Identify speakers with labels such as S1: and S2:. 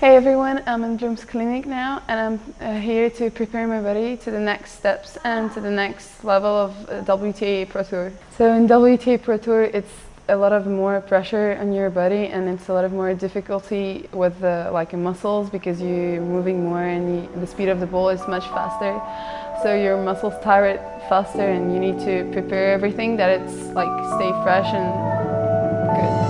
S1: Hey everyone, um, I'm in Bloom's Clinic now and I'm uh, here to prepare my body to the next steps and to the next level of uh, WTA Pro Tour. So in WTA Pro Tour it's a lot of more pressure on your body and it's a lot of more difficulty with the like muscles because you're moving more and you, the speed of the ball is much faster. So your muscles tire it faster and you need to prepare everything that it's like stay fresh and good.